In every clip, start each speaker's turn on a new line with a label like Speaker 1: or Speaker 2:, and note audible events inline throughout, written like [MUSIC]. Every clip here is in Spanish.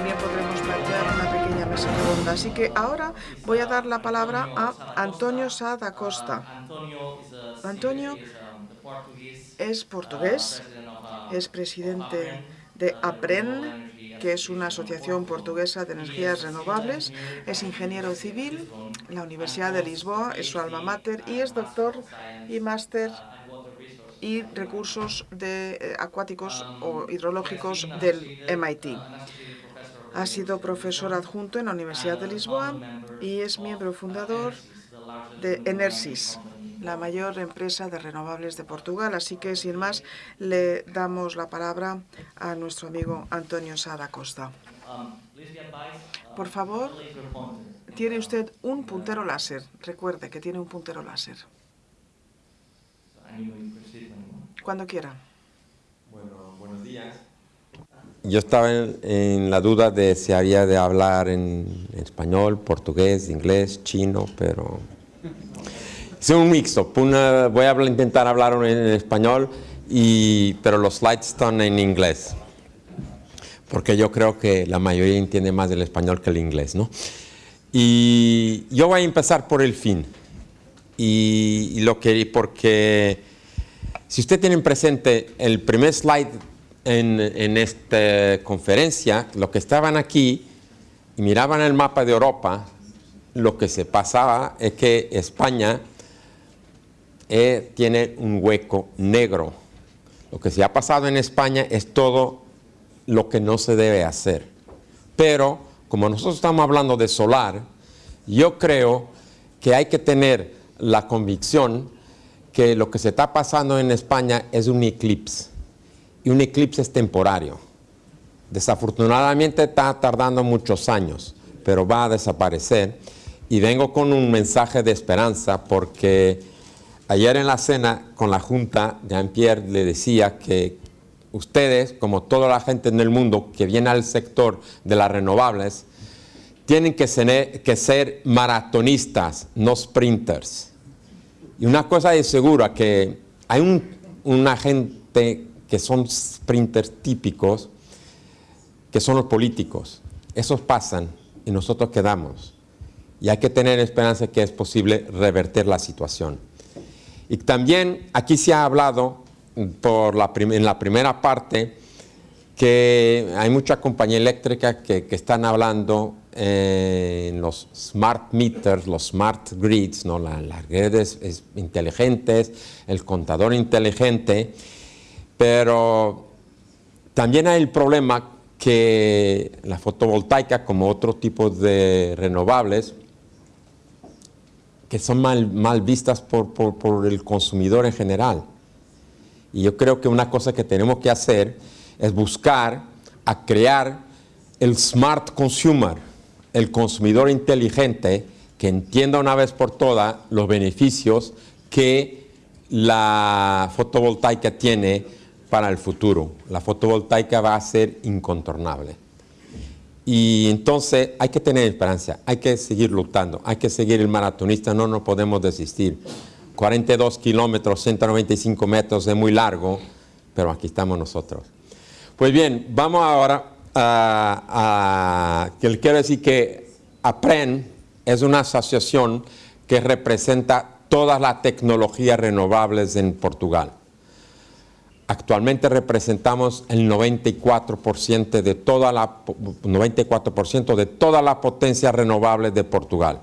Speaker 1: también podremos plantear una pequeña mesa redonda. Así que ahora voy a dar la palabra a Antonio Sá da Costa. Antonio es portugués, es presidente de APREN, que es una asociación portuguesa de energías renovables, es ingeniero civil, la Universidad de Lisboa es su alma mater y es doctor y máster y recursos de, eh, acuáticos o hidrológicos del MIT. Ha sido profesor adjunto en la Universidad de Lisboa y es miembro fundador de Enersis, la mayor empresa de renovables de Portugal. Así que, sin más, le damos la palabra a nuestro amigo Antonio Sada Costa. Por favor, tiene usted un puntero láser. Recuerde que tiene un puntero láser. Cuando quiera.
Speaker 2: Bueno, buenos días. Yo estaba en, la duda de si había de hablar en español, portugués, inglés, chino, pero... Es un mixto. voy a intentar hablar en español, y, pero los slides están en inglés. Porque yo creo que la mayoría entiende más el español que el inglés, ¿no? Y yo voy a empezar por el fin. Y, y lo que, porque si usted tiene presente el primer slide en, esta conferencia, lo que estaban aquí y miraban el mapa de Europa, lo que se pasaba es que España eh, tiene un hueco negro. Lo que se ha pasado en España es todo lo que no se debe hacer. Pero, como nosotros estamos hablando de solar, yo creo que hay que tener la convicción que lo que se está pasando en España es un eclipse. Y un eclipse es temporario. Desafortunadamente está tardando muchos años, pero va a desaparecer. Y vengo con un mensaje de esperanza porque ayer en la cena con la Junta, Jean-Pierre le decía que ustedes, como toda la gente en el mundo que viene al sector de las renovables, tienen que ser, maratonistas, no sprinters. Y una cosa es segura, que hay una gente que son sprinters típicos, que son los políticos. Esos pasan y nosotros quedamos. Y hay que tener esperanza que es posible revertir la situación. Y también aquí se ha hablado por la en la primera parte que hay mucha compañía eléctrica que, que están hablando en los smart meters, los smart grids, ¿no? las redes inteligentes, el contador inteligente, pero también hay el problema que la fotovoltaica, como otro tipo de renovables, que son mal, mal vistas por, por, por el consumidor en general. Y yo creo que una cosa que tenemos que hacer es buscar a crear el smart consumer, el consumidor inteligente que entienda una vez por todas los beneficios que la fotovoltaica tiene para el futuro. La fotovoltaica va a ser incontornable. Y entonces hay que tener esperanza, hay que seguir luchando, hay que seguir el maratonista, no nos podemos desistir. 42 kilómetros, 195 metros es muy largo, pero aquí estamos nosotros. Pues bien, vamos ahora que quiero decir que APREN es una asociación que representa todas las tecnologías renovables en Portugal. Actualmente representamos el 94% de toda la 94% de de Portugal.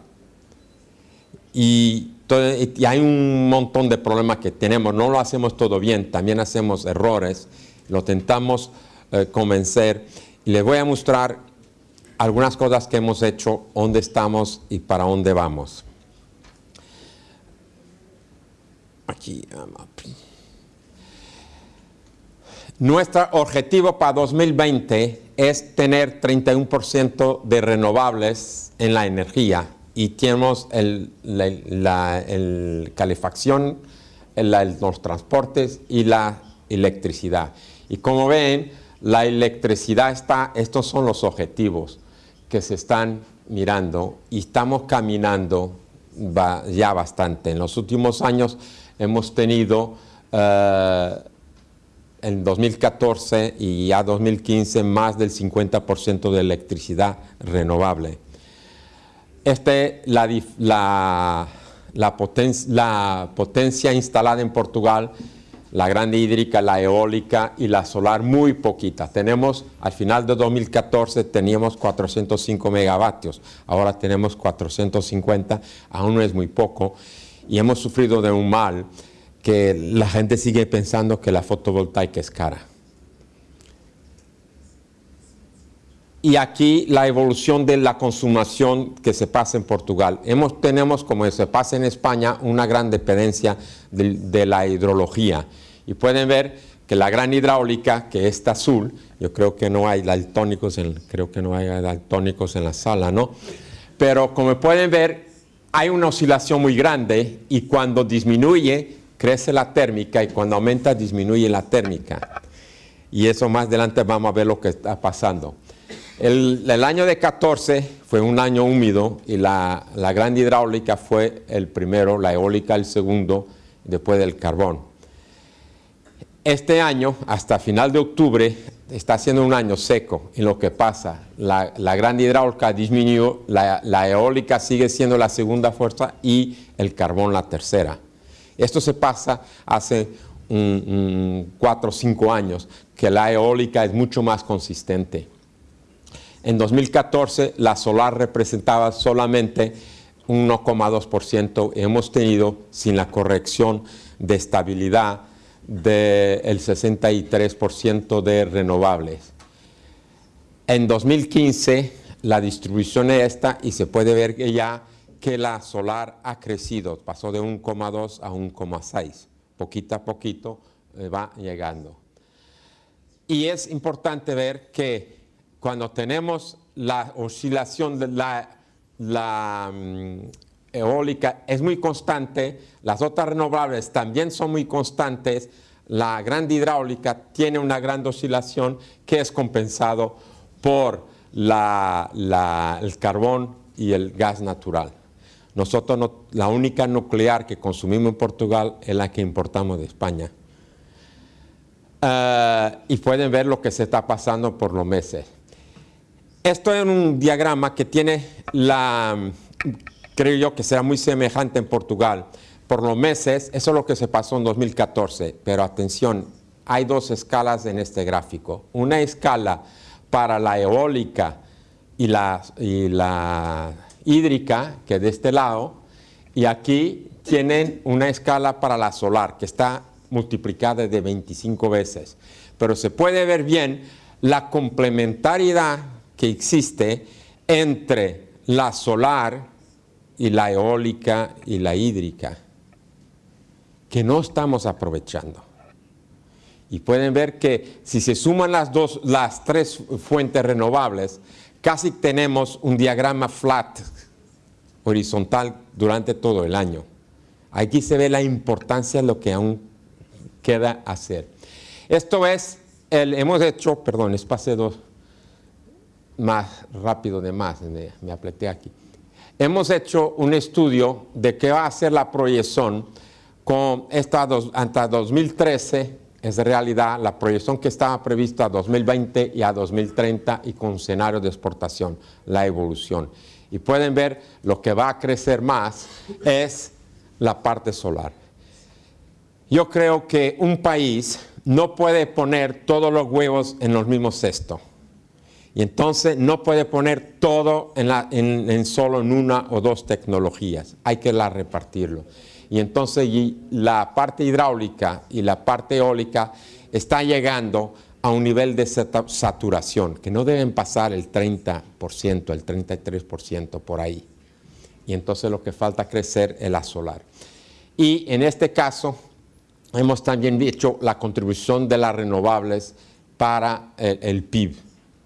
Speaker 2: Y, hay un montón de problemas que tenemos, no lo hacemos todo bien, también hacemos errores, lo tentamos eh, convencer y les voy a mostrar algunas cosas que hemos hecho, dónde estamos y para dónde vamos. Aquí. Nuestro objetivo para 2020 es tener 31% de renovables en la energía y tenemos el, la, calefacción, los transportes y la electricidad. Y como ven, la electricidad está, estos son los objetivos que se están mirando y estamos caminando ya bastante. En los últimos años hemos tenido eh, en 2014 y ya 2015 más del 50% de electricidad renovable. Este, la, la, la, la potencia instalada en Portugal la grande hídrica, la eólica y la solar muy poquita. Tenemos, al final de 2014 teníamos 405 megavatios, ahora tenemos 450, aún no es muy poco, y hemos sufrido de un mal que la gente sigue pensando que la fotovoltaica es cara. Y aquí la evolución de la consumación que se pasa en Portugal. Hemos, tenemos, como se pasa en España, una gran dependencia de, la hidrología. Y pueden ver que la gran hidráulica, que está azul, yo creo que no hay daltónicos en, creo que no hay daltónicos en la sala, ¿no? Pero como pueden ver, hay una oscilación muy grande y cuando disminuye, crece la térmica y cuando aumenta, disminuye la térmica. Y eso más adelante vamos a ver lo que está pasando. El, año de 14 fue un año húmedo y la, la gran hidráulica fue el primero, la eólica el segundo, después del carbón. Este año, hasta final de octubre, está siendo un año seco en lo que pasa. La, gran hidráulica disminuyó, la, eólica sigue siendo la segunda fuerza y el carbón la tercera. Esto se pasa hace cuatro o cinco años, que la eólica es mucho más consistente. En 2014 la solar representaba solamente 1,2%. Hemos tenido, sin la corrección de estabilidad, del 63% de renovables. En 2015 la distribución es esta y se puede ver que ya que la solar ha crecido, pasó de 1,2 a 1,6, poquito a poquito eh, va llegando. Y es importante ver que cuando tenemos la oscilación de la, mm, eólica es muy constante, las otras renovables también son muy constantes, la gran hidráulica tiene una gran oscilación que es compensado por el carbón y el gas natural. Nosotros, la única nuclear que consumimos en Portugal es la que importamos de España. Eh, y pueden ver lo que se está pasando por los meses. Esto es un diagrama que tiene la creo yo que será muy semejante en Portugal. Por los meses, eso es lo que se pasó en 2014, pero atención, hay dos escalas en este gráfico. Una escala para la eólica y la, y la hídrica, que de este lado, y aquí tienen una escala para la solar, que está multiplicada de 25 veces. Pero se puede ver bien la complementariedad que existe entre la solar y la eólica y la hídrica, que no estamos aprovechando. Y pueden ver que si se suman las, dos, las tres fuentes renovables, casi tenemos un diagrama flat, horizontal, durante todo el año. Aquí se ve la importancia de lo que aún queda hacer. Esto es, el, hemos hecho, perdón, espacio dos, más rápido de más, me, me apleté aquí hemos hecho un estudio de qué va a ser la proyección con esta hasta 2013, es realidad la proyección que estaba prevista a 2020 y a 2030 y con escenario de exportación, la evolución. Y pueden ver lo que va a crecer más es la parte solar. Yo creo que un país no puede poner todos los huevos en los mismos cestos. Y entonces no puede poner todo en, solo en una o dos tecnologías, hay que repartirlo. Y entonces la parte hidráulica y la parte eólica está llegando a un nivel de saturación, que no deben pasar el 30%, el 33% por ahí. Y entonces lo que falta crecer es la solar. Y en este caso hemos también dicho la contribución de las renovables para el PIB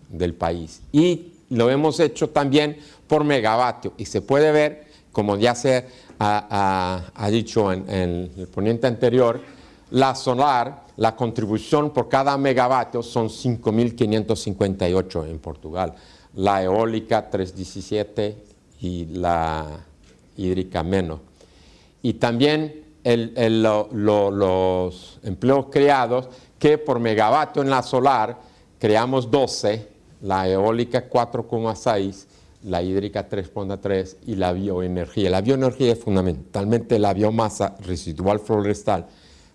Speaker 2: del país. Y lo hemos hecho también por megavatio y se puede ver, como ya se ha, dicho en, el poniente anterior, la solar, la contribución por cada megavatio son 5.558 en Portugal, la eólica 317 y la hídrica menos. Y también los empleos creados que por megavatio en la solar creamos 12, la eólica 4,6, la hídrica 3,3 y la bioenergía. La bioenergía es fundamentalmente la biomasa residual forestal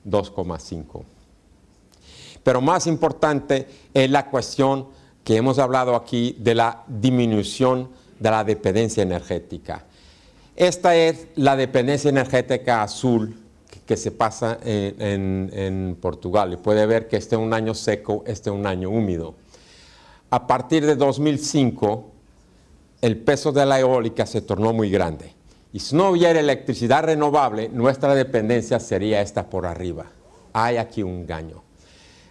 Speaker 2: 2,5. Pero más importante es la cuestión que hemos hablado aquí de la disminución de la dependencia energética. Esta es la dependencia energética azul que, se pasa en, en, Portugal. Y puede ver que este es un año seco, este es un año húmedo. A partir de 2005, el peso de la eólica se tornó muy grande. Y si no hubiera electricidad renovable, nuestra dependencia sería esta por arriba. Hay aquí un engaño.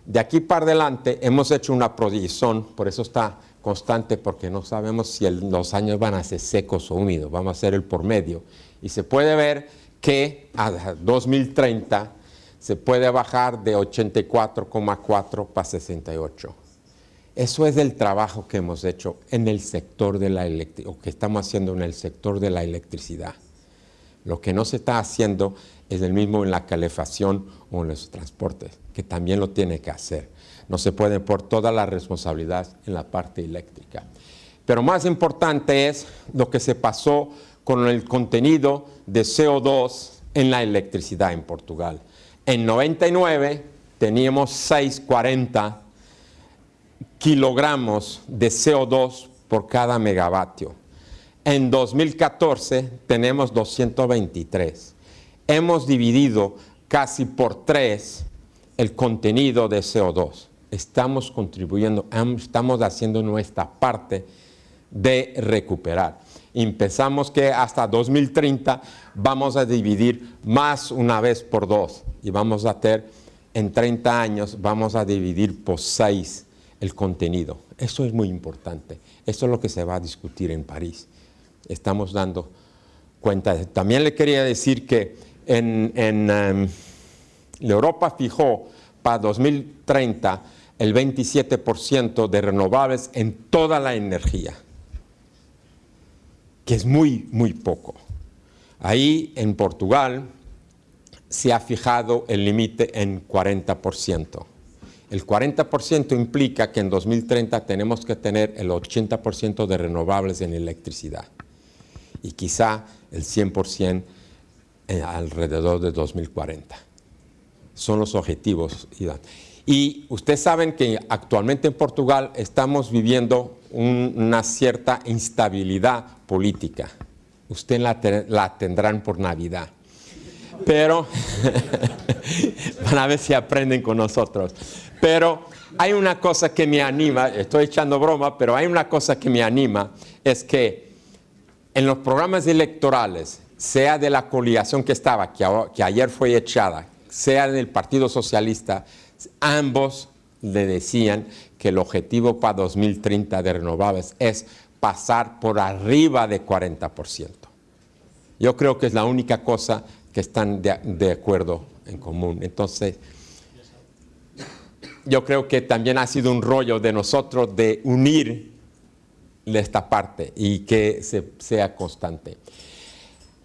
Speaker 2: De aquí para adelante hemos hecho una proyección, por eso está constante, porque no sabemos si los años van a ser secos o húmedos, vamos a hacer el por medio. Y se puede ver que a 2030 se puede bajar de 84,4 para 68. Eso es el trabajo que hemos hecho en el sector de la electricidad, o que estamos haciendo en el sector de la electricidad. Lo que no se está haciendo es el mismo en la calefacción o en los transportes, que también lo tiene que hacer. No se puede por toda la responsabilidad en la parte eléctrica. Pero más importante es lo que se pasó con el contenido de CO2 en la electricidad en Portugal. En 99 teníamos 640 kilogramos de CO2 por cada megavatio. En 2014 tenemos 223 hemos dividido casi por tres el contenido de CO2. Estamos contribuyendo, estamos haciendo nuestra parte de recuperar. Empezamos que hasta 2030 vamos a dividir más una vez por dos y vamos a tener en 30 años vamos a dividir por seis el contenido. Eso es muy importante. Eso es lo que se va a discutir en París. Estamos dando cuenta. También le quería decir que en, em, Europa fijó para 2030 el 27% de renovables en toda la energía, que es muy, muy poco. Ahí en Portugal se ha fijado el límite en 40%. El 40% implica que en 2030 tenemos que tener el 80% de renovables en electricidad y quizá el 100% eh, alrededor de 2040. Son los objetivos. Y ustedes saben que actualmente en Portugal estamos viviendo una cierta instabilidad política. Ustedes la, tendrán por Navidad. Pero, [LAUGHS] van a ver si aprenden con nosotros. Pero hay una cosa que me anima, estoy echando broma, pero hay una cosa que me anima, es que en los programas electorales sea de la coligación que estaba, que, ayer fue echada, sea del Partido Socialista, ambos le decían que el objetivo para 2030 de renovables es pasar por arriba de 40%. Yo creo que es la única cosa que están de, acuerdo en común. Entonces, yo creo que también ha sido un rollo de nosotros de unir esta parte y que se, sea constante.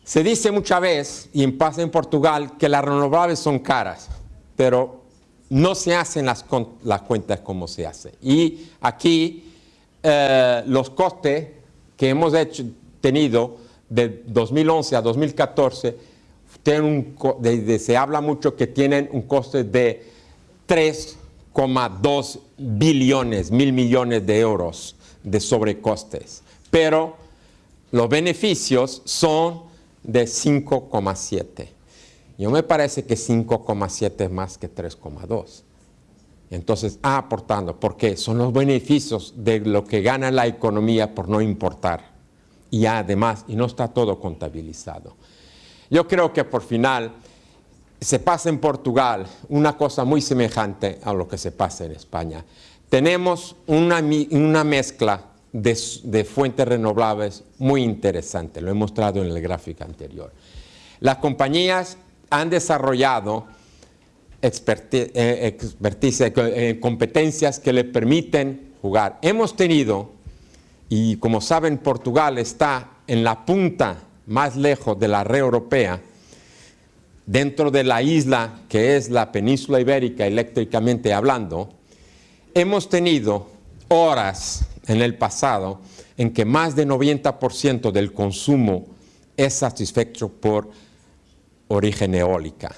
Speaker 2: Se dice muchas veces, y en pasa en Portugal, que las renovables son caras, pero no se hacen las, cuentas como se hace. Y aquí eh, los costes que hemos hecho, tenido de 2011 a 2014, tienen un, se habla mucho que tienen un coste de 3,2 billones, mil millones de euros de sobrecostes. Pero los beneficios son de 5,7. Yo me parece que 5,7 es más que 3,2. Entonces, ah, aportando, porque son los beneficios de lo que gana la economía por no importar. Y además, y no está todo contabilizado. Yo creo que por final se pasa en Portugal una cosa muy semejante a lo que se pasa en España. Tenemos una, una mezcla de, fuentes renovables muy interesante, lo he mostrado en el gráfico anterior. Las compañías han desarrollado expertise, eh, eh, competencias que le permiten jugar. Hemos tenido, y como saben, Portugal está en la punta más lejos de la red europea, dentro de la isla que es la península ibérica eléctricamente hablando, hemos tenido horas en el pasado en que más del 90% del consumo es satisfecho por origen eólica.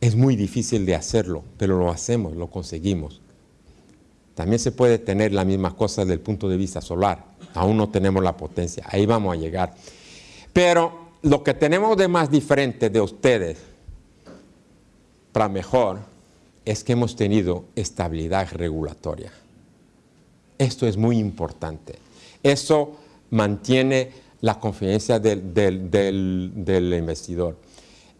Speaker 2: Es muy difícil de hacerlo, pero lo hacemos, lo conseguimos. También se puede tener la misma cosa desde el punto de vista solar. Aún no tenemos la potencia, ahí vamos a llegar. Pero lo que tenemos de más diferente de ustedes, para mejor, es que hemos tenido estabilidad regulatoria. Esto es muy importante. Eso mantiene la confianza del, del, investidor.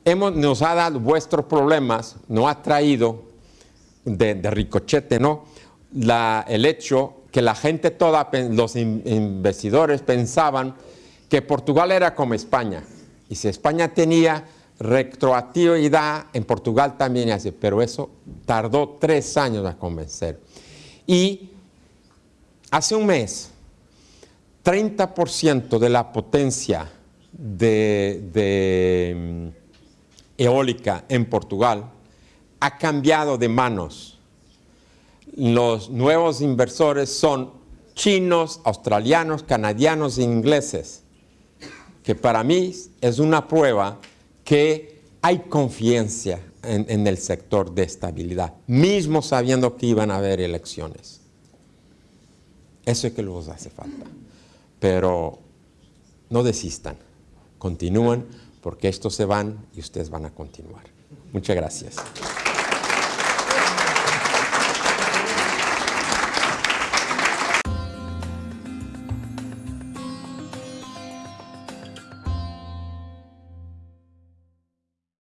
Speaker 2: Hemos, nos ha dado vuestros problemas, nos ha traído de, ricochete, ¿no? La, el hecho que la gente toda, los investidores pensaban que Portugal era como España. Y si España tenía retroactividad, en Portugal también hace, pero eso tardó tres años a convencer. Y hace un mes, 30% de la potencia de, mm, eólica en Portugal ha cambiado de manos. Los nuevos inversores son chinos, australianos, canadianos e ingleses, que para mí es una prueba que hay confianza en, el sector de estabilidad, mismo sabiendo que iban a haber elecciones. Eso es que les hace falta pero no desistan, continúen porque estos se van y ustedes van a continuar. Muchas gracias.